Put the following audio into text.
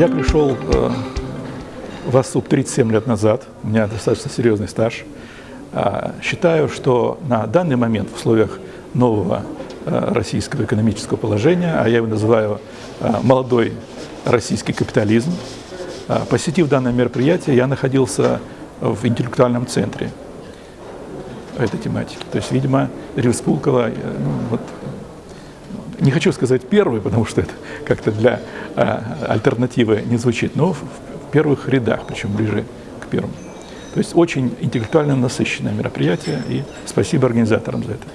Я пришел э, в АСУП 37 лет назад, у меня достаточно серьезный стаж. А, считаю, что на данный момент в условиях нового э, российского экономического положения, а я его называю э, молодой российский капитализм, посетив данное мероприятие, я находился в интеллектуальном центре этой тематики. То есть, видимо, Респулкова, ну, вот, не хочу сказать первый, потому что это как-то для а, альтернативы не звучит, но в, в первых рядах, причем ближе к первому. То есть очень интеллектуально насыщенное мероприятие, и спасибо организаторам за это.